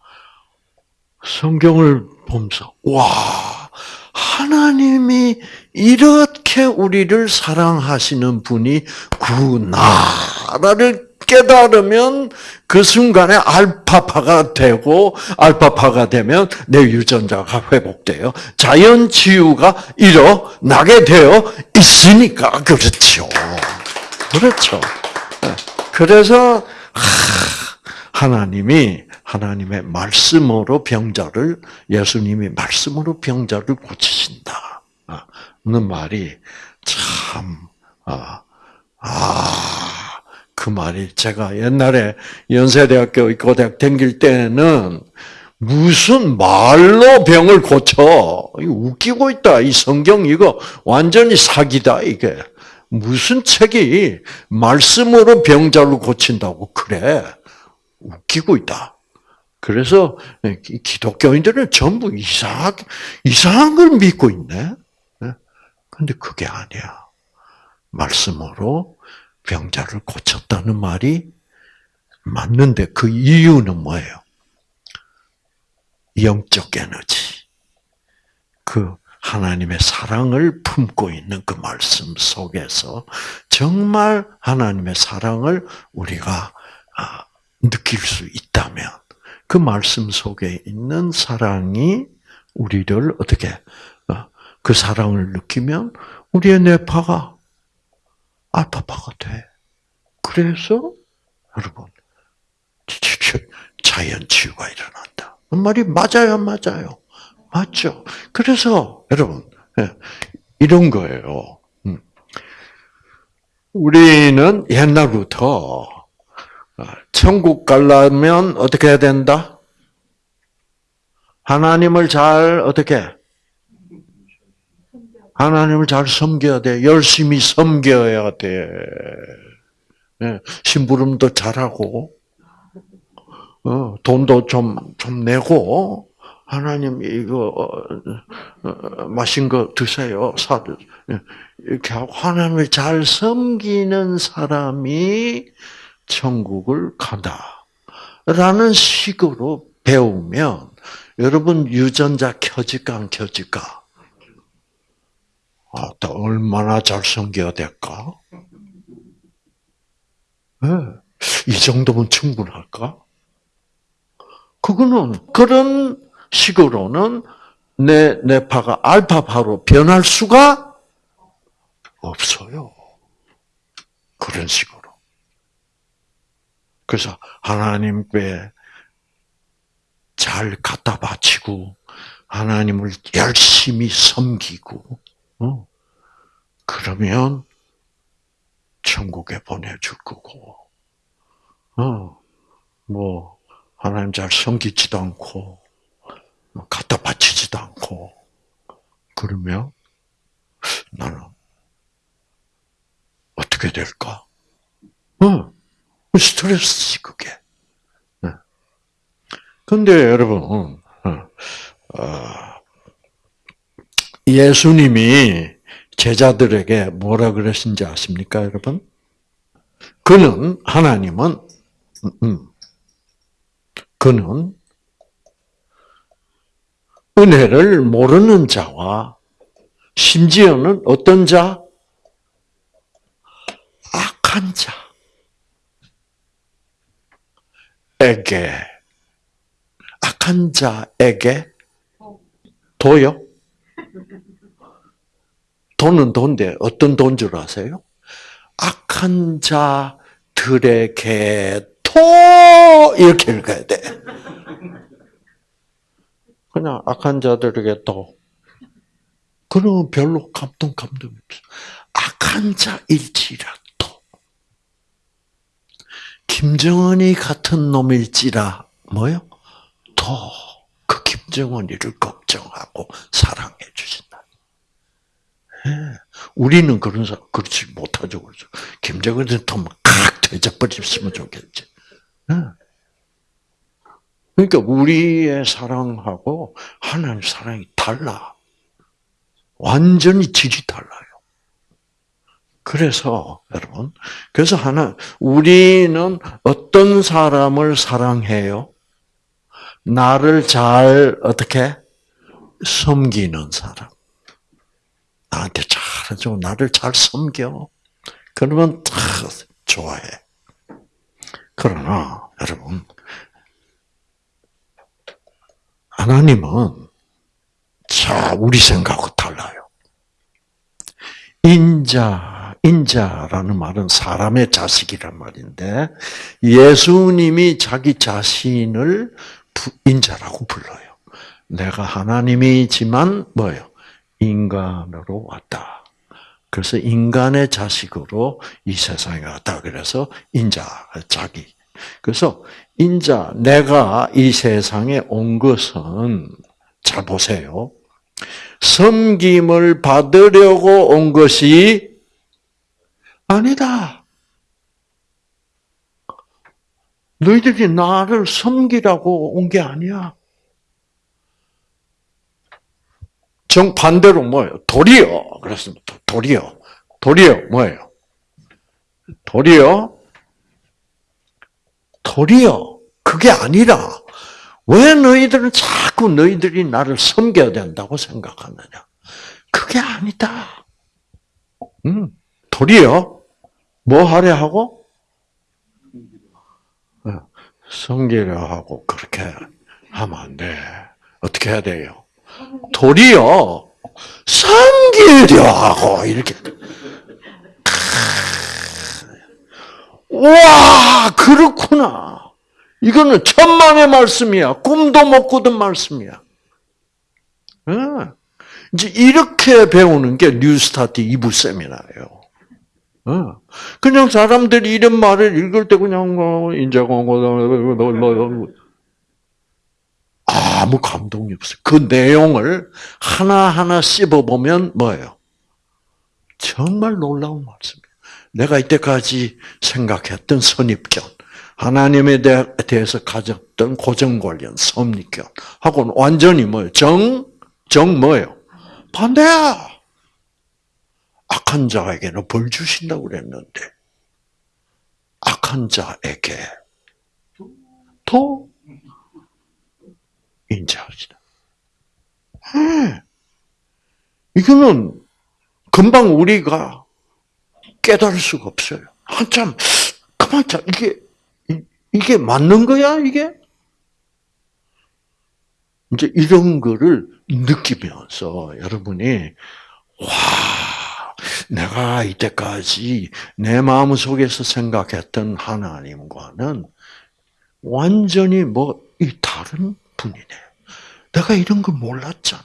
성경을 보면서 와 하나님이 이렇게 우리를 사랑하시는 분이 구나라를 깨달으면 그 순간에 알파파가 되고 알파파가 되면 내 유전자가 회복돼요. 자연 치유가 일어나게 되어 있으니까 그렇죠. 그렇죠. 그래서 하 나님이 하나님의 말씀으로 병자를 예수님이 말씀으로 병자를 고치신다. 는 말이 참 아, 아, 그 말이 제가 옛날에 연세대학교 고대학 다닐 때는 무슨 말로 병을 고쳐? 웃기고 있다. 이 성경 이거 완전히 사기다 이게. 무슨 책이 말씀으로 병자를 고친다고 그래? 웃기고 있다. 그래서 기독교인들은 전부 이상 이상한 걸 믿고 있네. 근데 그게 아니야. 말씀으로 병자를 고쳤다는 말이 맞는데 그 이유는 뭐예요? 영적 에너지. 그 하나님의 사랑을 품고 있는 그 말씀 속에서 정말 하나님의 사랑을 우리가 아, 느낄 수 있다면 그 말씀 속에 있는 사랑이 우리를 어떻게 그 사랑을 느끼면 우리의 뇌파가 알파파가 돼. 그래서 여러분 자연 치유가 일어난다. 그 말이 맞아요, 맞아요, 맞죠. 그래서 여러분 예, 이런 거예요. 음. 우리는 옛날부터 어, 천국 가려면 어떻게 해야 된다? 하나님을 잘 어떻게 하나님을 잘 섬겨야 돼. 열심히 섬겨야 돼. 네, 심부름도 잘하고, 어, 돈도 좀, 좀 내고, 하나님 이거 어, 어, 마신 거 드세요. 사 예, 이렇게 하고 하나님을 잘 섬기는 사람이 천국을 간다. 라는 식으로 배우면 여러분 유전자 켜질까 안 켜질까? 아, 또 얼마나 잘 섬겨야 될까? 네. 이 정도면 충분할까? 그거는 그런 식으로는 내 뇌파가 알파파로 변할 수가 없어요. 그런 식으로. 그래서 하나님께 잘 갖다 바치고 하나님을 열심히 섬기고 어? 그러면 천국에 보내줄 거고 어, 뭐 하나님 잘 섬기지도 않고 갖다 바치지도 않고 그러면 나는 어떻게 될까? 어, 스트레스지 그게. 근데 여러분, 어, 어, 예수님이 제자들에게 뭐라 그러신지 아십니까, 여러분? 그는 하나님은 음, 음. 그는 은혜를 모르는 자와 심지어는 어떤 자? 악한 자 에게 악한 자에게 도요? 돈은 돈인데 어떤 돈 줄 아세요? 악한 자들에게 토 이렇게 읽어야 돼. 그냥 악한 자들에게 또 그러면 별로 감동 감동이 없어. 악한 자일지라도 김정은이 같은 놈일지라 뭐요? 더 그 김정은이를 걱정하고 사랑해 주신다. 예. 우리는 그런 사 그렇지 못하죠, 그렇죠. 김정은은 더막 되져버렸으면 좋겠지. 예. 그러니까 우리의 사랑하고 하나님 사랑이 달라. 완전히 질이 달라요. 그래서 여러분, 그래서 하나 우리는 어떤 사람을 사랑해요? 나를 잘 어떻게 섬기는 사람. 나한테 잘해줘. 나를 잘 섬겨. 그러면 다 좋아해. 그러나 여러분 하나님은 자 우리 생각하고 달라요. 인자 인자라는 말은 사람의 자식이란 말인데 예수님이 자기 자신을 인자라고 불러요. 내가 하나님이지만 뭐요? 인간으로 왔다. 그래서 인간의 자식으로 이 세상에 왔다. 그래서 인자, 자기. 그래서 인자, 내가 이 세상에 온 것은 잘 보세요. 섬김을 받으려고 온 것이 아니다. 너희들이 나를 섬기라고 온 게 아니야. 정반대로 뭐예요? 도리어. 그렇습니다. 도리어. 도리어 뭐예요? 도리어. 도리어. 그게 아니라 왜 너희들은 자꾸 너희들이 나를 섬겨야 된다고 생각하느냐? 그게 아니다. 음, 도리어 뭐 하려 하고? 어, 섬기려 하고 그렇게 하면 안 돼. 어떻게 해야 돼요? 도리어 섬기려 하고 이렇게 와 그렇구나. 이거는 천만의 말씀이야. 꿈도 못 꾸던 말씀이야. 이제 이렇게 배우는 게 뉴스타트 2부 세미나예요. 그냥 사람들이 이런 말을 읽을 때 그냥 뭐 인자공고 아무 감동이 없어요. 그 내용을 하나하나 씹어보면 뭐예요? 정말 놀라운 말씀이에요. 내가 이때까지 생각했던 선입견, 하나님에 대해서 가졌던 고정관련, 선입견, 하고는 완전히 뭐예요? 정, 정 뭐예요? 반대야! 악한 자에게는 벌 주신다고 그랬는데, 악한 자에게 더 인자하시다. 예. 이거는 금방 우리가 깨달을 수가 없어요. 한참 가만 자 이게 이게 맞는 거야 이게? 이제 이런 거를 느끼면서 여러분이 와 내가 이때까지 내 마음 속에서 생각했던 하나님과는 완전히 뭐 이 다른 분이네. 내가 이런 걸 몰랐잖아.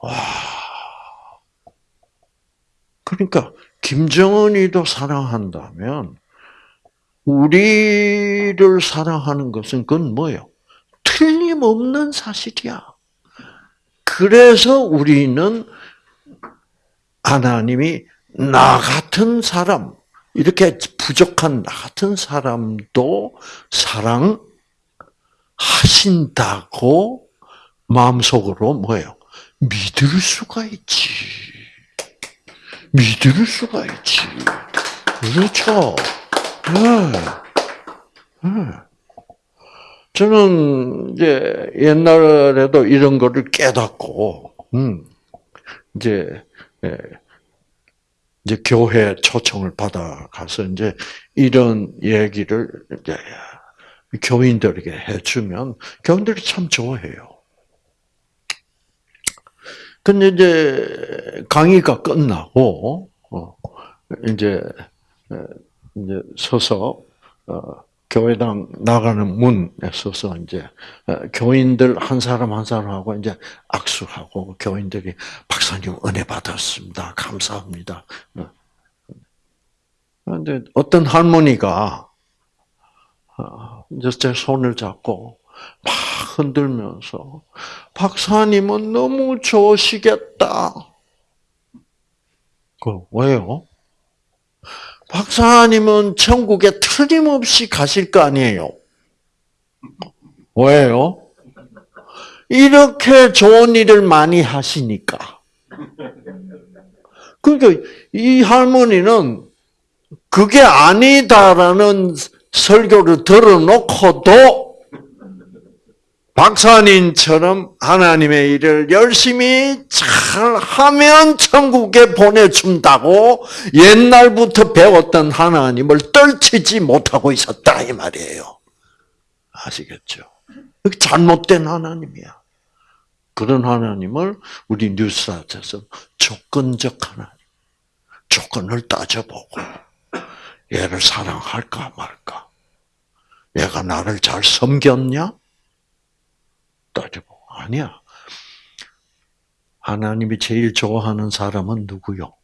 와. 그러니까 김정은이도 사랑한다면 우리를 사랑하는 것은 그건 뭐예요? 틀림없는 사실이야. 그래서 우리는 하나님이 나 같은 사람, 이렇게 부족한 나 같은 사람도 사랑하신다고 마음속으로 뭐예요? 믿을 수가 있지. 믿을 수가 있지. 그렇죠. 네. 네. 저는 이제 옛날에도 이런 거를 깨닫고, 음, 이제, 예, 이제 교회 초청을 받아 가서 이제 이런 얘기를 이제 교인들에게 해주면 교인들이 참 좋아해요. 근데 이제 강의가 끝나고 어, 이제 이제 서서 어, 교회당 나가는 문에 서서 이제 교인들 한 사람 한 사람하고 이제 악수하고 교인들이 박사님 은혜 받았습니다. 감사합니다. 그런데 어떤 할머니가 어, 이제 제 손을 잡고 막 흔들면서 박사님은 너무 좋으시겠다. 그 왜요? 박사님은 천국에 틀림없이 가실 거 아니에요. 왜요? 이렇게 좋은 일을 많이 하시니까. 그러니까 이 할머니는 그게 아니다라는 설교를 들어놓고도 박사님처럼 하나님의 일을 열심히 잘 하면 천국에 보내준다고 옛날부터 배웠던 하나님을 떨치지 못하고 있었다 이 말이에요. 아시겠죠? 잘못된 하나님이야. 그런 하나님을 우리 뉴스타트에서 조건적 하나님, 조건을 따져보고 얘를 사랑할까 말까? 얘가 나를 잘 섬겼냐? 따져보고 아니야. 하나님이 제일 좋아하는 사람은 누구요?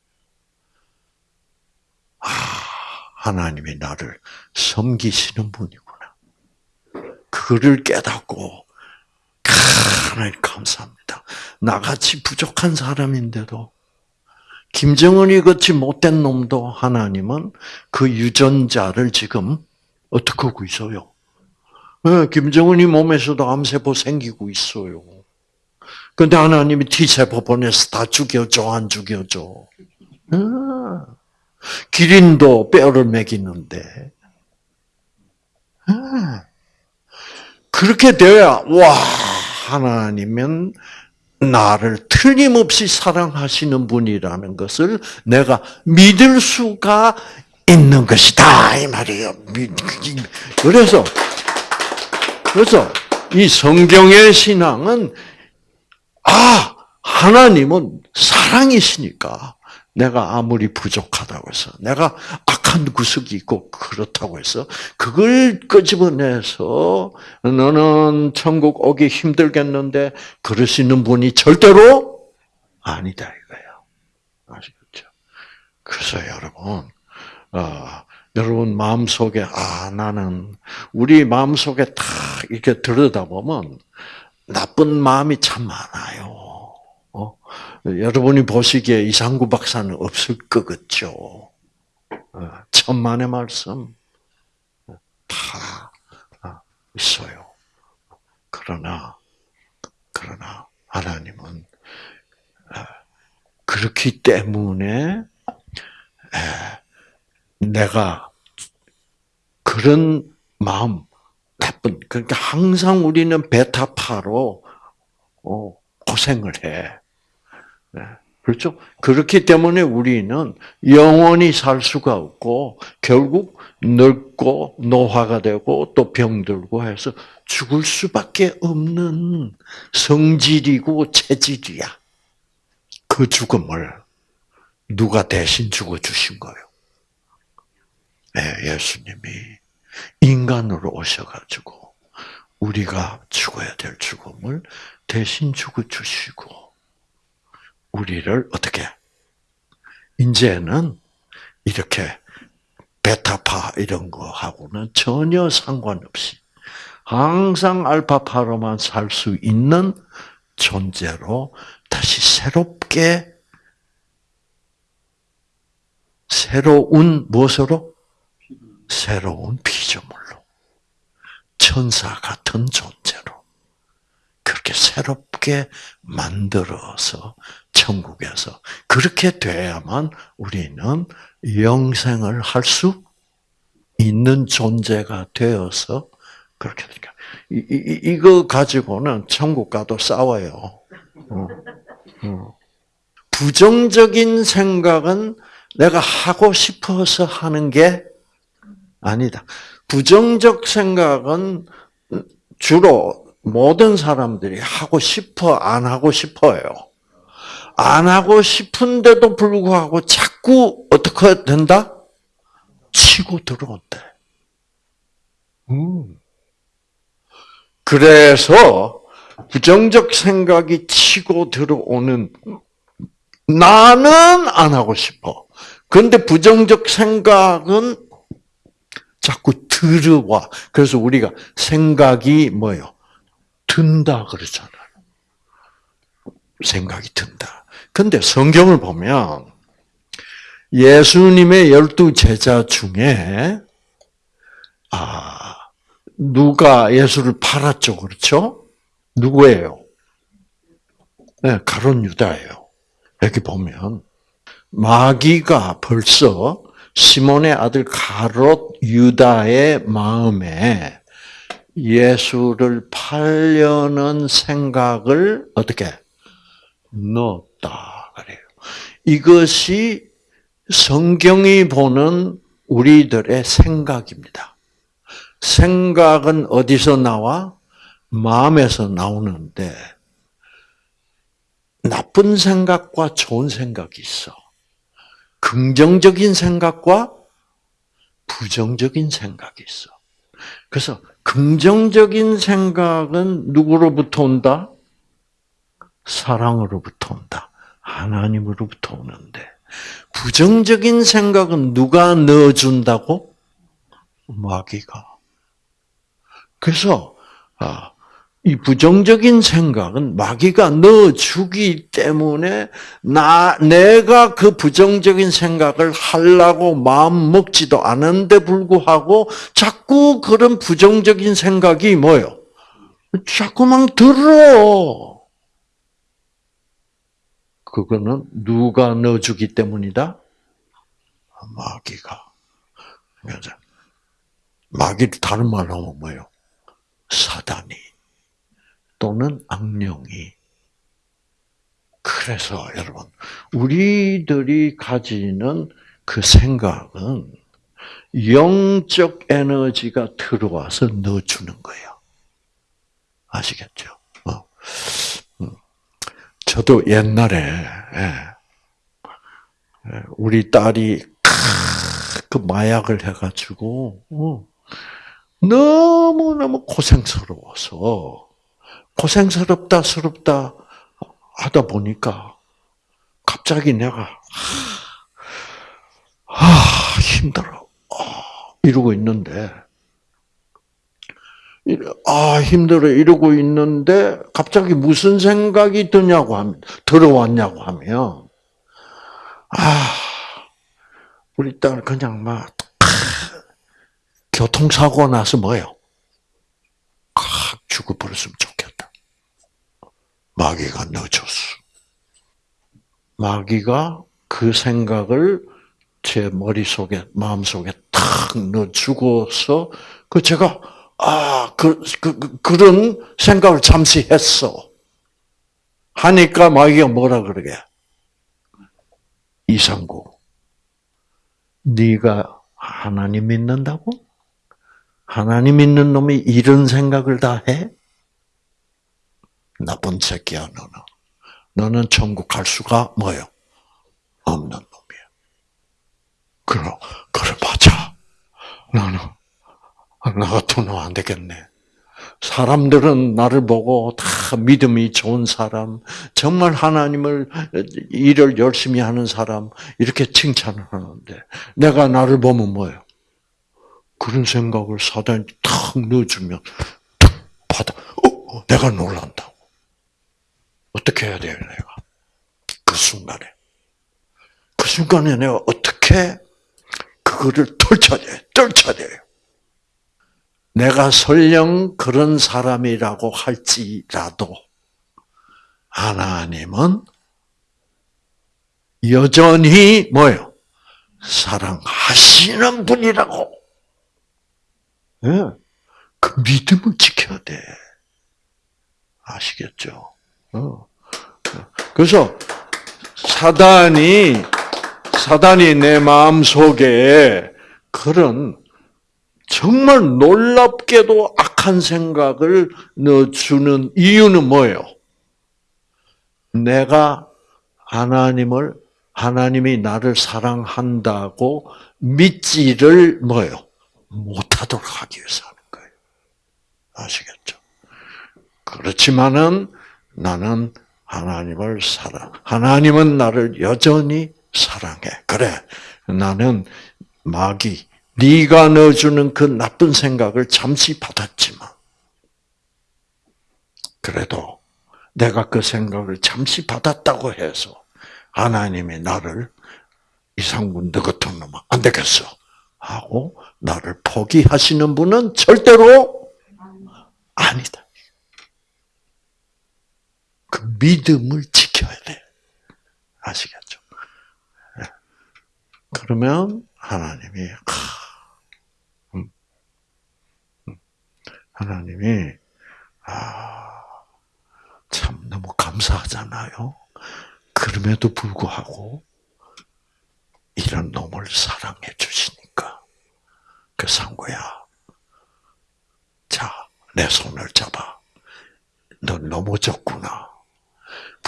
아, 하나님이 나를 섬기시는 분이구나. 그를 깨닫고 하나님 감사합니다. 나같이 부족한 사람인데도 김정은이 같이 못된 놈도 하나님은 그 유전자를 지금 어떻게 하고 있어요? 네, 김정은이 몸에서도 암세포 생기고 있어요. 근데 하나님이 T세포 보내서 다 죽여줘, 안 죽여줘? 네. 기린도 뼈를 먹이는데. 네. 그렇게 돼야, 와, 하나님은 나를 틀림없이 사랑하시는 분이라는 것을 내가 믿을 수가 있는 것이다 이 말이에요. 그래서 그래서 이 성경의 신앙은 아 하나님은 사랑이시니까 내가 아무리 부족하다고 해서 내가 악한 구석이 있고 그렇다고 해서 그걸 끄집어내서 너는 천국 오기 힘들겠는데 그러시는 분이 절대로 아니다 이거예요. 아시겠죠? 그래서 여러분 어, 여러분 마음 속에 아 나는 우리 마음 속에 다 이렇게 들여다보면 나쁜 마음이 참 많아요. 어? 여러분이 보시기에 이상구 박사는 없을 것 같죠. 어, 천만의 말씀 다 있어요. 그러나 그러나 하나님은 그렇기 때문에 내가 그런 마음 나쁜 그러니까 항상 우리는 베타파로 어, 고생을 해. 네. 그렇죠? 그렇기 때문에 우리는 영원히 살 수가 없고 결국 늙고 노화가 되고 또 병들고 해서 죽을 수밖에 없는 성질이고 체질이야. 그 죽음을 누가 대신 죽어 주신 거예요? 네, 예수님이 인간으로 오셔가지고 우리가 죽어야 될 죽음을 대신 죽어 주시고 우리를 어떻게 이제는 이렇게 베타파 이런 거하고는 전혀 상관없이 항상 알파파로만 살 수 있는 존재로 다시 새롭게 새로운 무엇으로? 새로운 피조물로 천사 같은 존재로 그렇게 새롭게 만들어서 천국에서 그렇게 돼야만 우리는 영생을 할 수 있는 존재가 되어서 그렇게 되니까 이, 이, 이거 가지고는 천국 가도 싸워요. 어, 어. 부정적인 생각은 내가 하고 싶어서 하는 게 아니다. 부정적 생각은 주로 모든 사람들이 하고 싶어, 안 하고 싶어요. 안 하고 싶은데도 불구하고 자꾸 어떻게 된다? 치고 들어온대. 음. 그래서 부정적 생각이 치고 들어오는 나는 안 하고 싶어. 그런데 부정적 생각은 자꾸 들어와. 그래서 우리가 생각이 뭐요? 든다 그러잖아요. 생각이 든다. 근데 성경을 보면 예수님의 열두 제자 중에 아 누가 예수를 팔았죠, 그렇죠? 누구예요? 네, 가론 유다예요. 여기 보면 마귀가 벌써 시몬의 아들 가롯 유다의 마음에 예수를 팔려는 생각을 어떻게 넣었다 그래요. 이것이 성경이 보는 우리들의 생각입니다. 생각은 어디서 나와? 마음에서 나오는데 나쁜 생각과 좋은 생각이 있어. 긍정적인 생각과 부정적인 생각이 있어. 그래서 긍정적인 생각은 누구로부터 온다? 사랑으로부터 온다. 하나님으로부터 오는데 부정적인 생각은 누가 넣어준다고? 마귀가. 그래서 아, 이 부정적인 생각은 마귀가 넣어주기 때문에 나 내가 그 부정적인 생각을 하려고 마음 먹지도 않은데 불구하고 자꾸 그런 부정적인 생각이 뭐요? 자꾸만 들어. 그거는 누가 넣어주기 때문이다? 마귀가. 마귀를 다른 말로 하면 뭐예요? 사단이. 또는 악령이. 그래서 여러분, 우리들이 가지는 그 생각은 영적 에너지가 들어와서 넣어주는 거예요. 아시겠죠? 어. 음. 저도 옛날에 예. 예, 우리 딸이 그 마약을 해가지고 어, 너무 너무 고생스러워서 고생스럽다, 스럽다 하다 보니까 갑자기 내가 아 힘들어 이러고 있는데 아 힘들어 이러고 있는데 갑자기 무슨 생각이 드냐고 하면 들어왔냐고 하면 아 우리 딸 그냥 막 교통사고 나서 뭐요? 확 죽어버렸으면 좋겠다. 마귀가 넣어줬어. 마귀가 그 생각을 제 머릿속에, 마음속에 탁탁 넣어주고서 그 제가 아 그 그, 그, 그런 생각을 잠시 했어. 하니까 마귀가 뭐라 그러게? 이상구, 네가 하나님 믿는다고? 하나님 믿는 놈이 이런 생각을 다 해? 나쁜 새끼야 너는. 너는 천국 갈 수가 뭐요? 없는 놈이야. 그래, 그래 맞아. 나는 나 같으면 안 되겠네. 사람들은 나를 보고 다 믿음이 좋은 사람, 정말 하나님을 일을 열심히 하는 사람 이렇게 칭찬을 하는데 내가 나를 보면 뭐예요? 그런 생각을 사단이 탁 넣어주면 탁 받아. 어, 내가 놀란다고. 어떻게 해야 돼요, 내가? 그 순간에. 그 순간에 내가 어떻게 그거를 떨쳐야 돼요. 내가 설령 그런 사람이라고 할지라도 하나님은 여전히 뭐요? 사랑하시는 분이라고. 예. 그 믿음을 지켜야 돼. 아시겠죠? 어. 그래서 사단이 사단이 내 마음 속에 그런 정말 놀랍게도 악한 생각을 넣어주는 이유는 뭐예요? 내가 하나님을, 하나님이 나를 사랑한다고 믿지를 뭐예요? 못하도록 하기 위해서 하는 거예요. 아시겠죠? 그렇지만은 나는 하나님을 사랑, 하나님은 나를 여전히 사랑해. 그래, 나는 마귀, 네가 넣어주는 그 나쁜 생각을 잠시 받았지만 그래도 내가 그 생각을 잠시 받았다고 해서 하나님이 나를 이상군 너 같은 놈은 안 되겠어 하고 나를 포기하시는 분은 절대로 아니다. 그 믿음을 지켜야 돼. 아시겠죠? 네. 그러면 하나님이 하나님이 아, 참 너무 감사하잖아요. 그럼에도 불구하고 이런 놈을 사랑해 주시니까 그 상고야. 자, 내 손을 잡아. 너 넘어졌구나.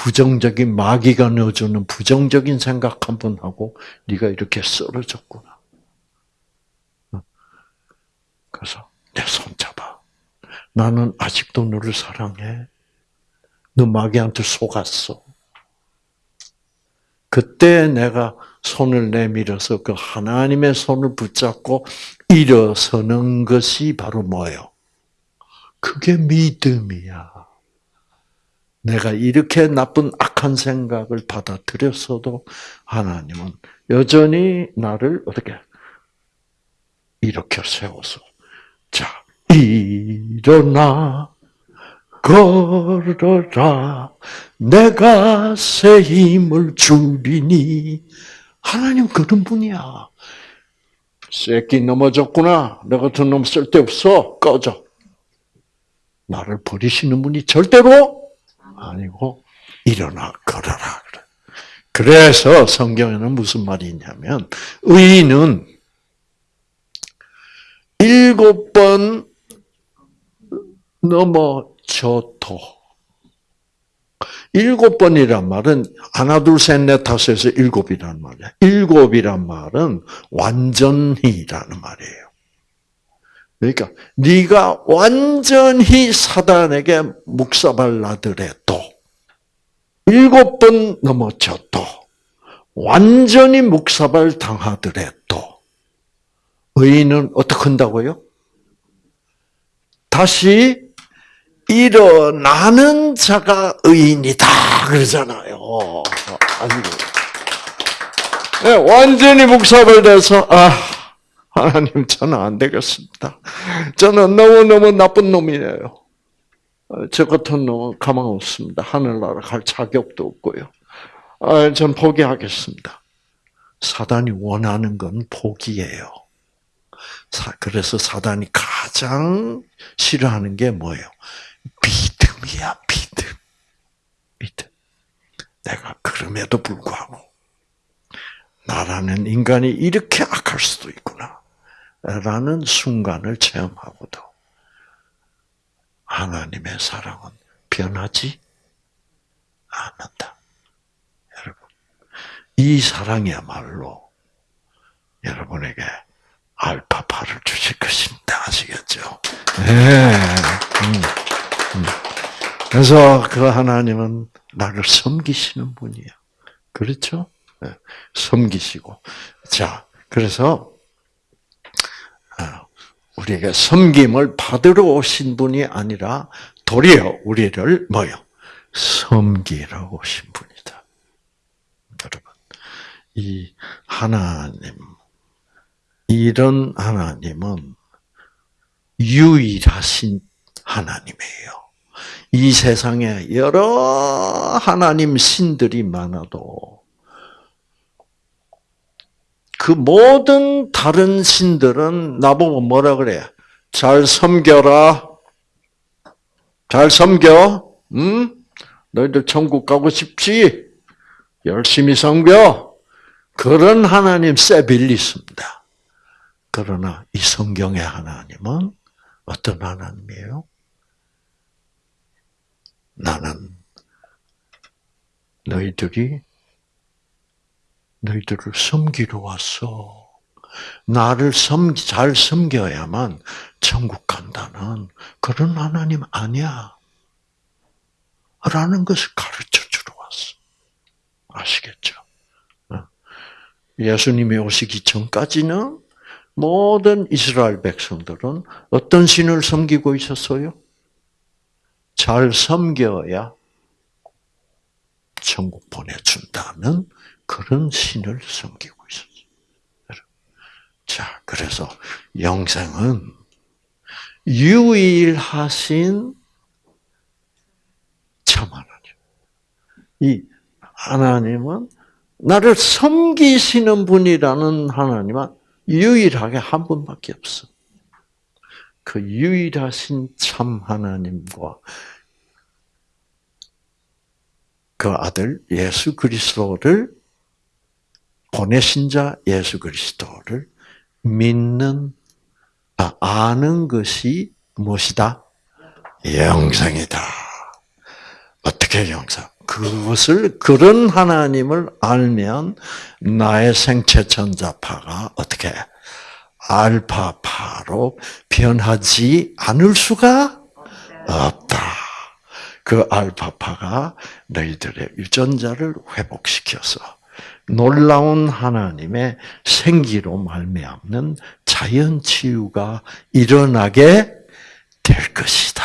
부정적인 마귀가 넣어주는 부정적인 생각 한 번 하고 네가 이렇게 쓰러졌구나. 그래서 내 손 잡아. 나는 아직도 너를 사랑해. 너 마귀한테 속았어. 그때 내가 손을 내밀어서 그 하나님의 손을 붙잡고 일어서는 것이 바로 뭐예요? 그게 믿음이야. 내가 이렇게 나쁜 악한 생각을 받아들였어도 하나님은 여전히 나를 어떻게 이렇게 세워서 자 일어나 걸어라 내가 새 힘을 주리니 하나님 그런 분이야. 새끼 넘어졌구나. 너 같은 놈 쓸데없어. 꺼져. 나를 버리시는 분이 절대로 아니고 일어나 걸어라. 그래서 성경에는 무슨 말이 있냐면 의인은 일곱 번 넘어져도 일곱 번이란 말은 하나 둘셋넷 다섯에서 일곱이란 말이야. 일곱이란 말은 완전히라는 말이에요. 그러니까 네가 완전히 사단에게 묵사발 나더라도 일곱 번 넘어져도 완전히 묵사발 당하더라도 의인은 어떻게 한다고요? 다시 일어나는 자가 의인이다 그러잖아요. 네, 완전히 묵사발 돼서 아 하나님 저는 안 되겠습니다. 저는 너무 너무 나쁜 놈이에요. 저 같은 놈은 가망 없습니다. 하늘나라 갈 자격도 없고요. 아, 전 포기하겠습니다. 사단이 원하는 건 포기예요. 사- 그래서 사단이 가장 싫어하는 게 뭐예요? 믿음이야, 믿음. 믿음. 내가 그럼에도 불구하고 나라는 인간이 이렇게 악할 수도 있구나. 라는 순간을 체험하고도 하나님의 사랑은 변하지 않는다. 여러분, 이 사랑이야말로 여러분에게 알파파를 주실 것입니다. 아시겠죠? 네. 음, 음. 그래서 그 하나님은 나를 섬기시는 분이야. 그렇죠? 네. 섬기시고. 자, 그래서, 어, 우리에게 섬김을 받으러 오신 분이 아니라 도리어 우리를 뭐요? 섬기러 오신 분이다. 여러분, 이 하나님, 이런 하나님은 유일하신 하나님이에요. 이 세상에 여러 하나님 신들이 많아도 그 모든 다른 신들은 나보고 뭐라 그래? 잘 섬겨라. 잘 섬겨. 응? 너희들 천국 가고 싶지? 열심히 섬겨. 그런 하나님 세빌리스입니다. 그러나 이 성경의 하나님은 어떤 하나님이에요? 나는 너희들이 너희들을 섬기러 왔어. 나를 섬, 잘 섬겨야만 천국 간다는 그런 하나님 아니야. 라는 것을 가르쳐 주러 왔어. 아시겠죠? 어? 예수님이 오시기 전까지는 모든 이스라엘 백성들은 어떤 신을 섬기고 있었어요? 잘 섬겨야 천국 보내준다는 그런 신을 섬기고 있었어요. 자, 그래서 영생은 유일하신 참 하나님. 이 하나님은 나를 섬기시는 분이라는 하나님은 유일하게 한 분밖에 없어. 그 유일하신 참 하나님과 그 아들 예수 그리스도를 보내신 자 예수 그리스도를 믿는 아, 아는 것이 무엇이다? 영생이다. 어떻게 영생? 그것을 그런 하나님을 알면 나의 생체 전자파가 어떻게 알파파로 변하지 않을 수가 없다. 그 알파파가 너희들의 유전자를 회복시켜서 놀라운 하나님의 생기로 말미암는 자연 치유가 일어나게 될 것이다.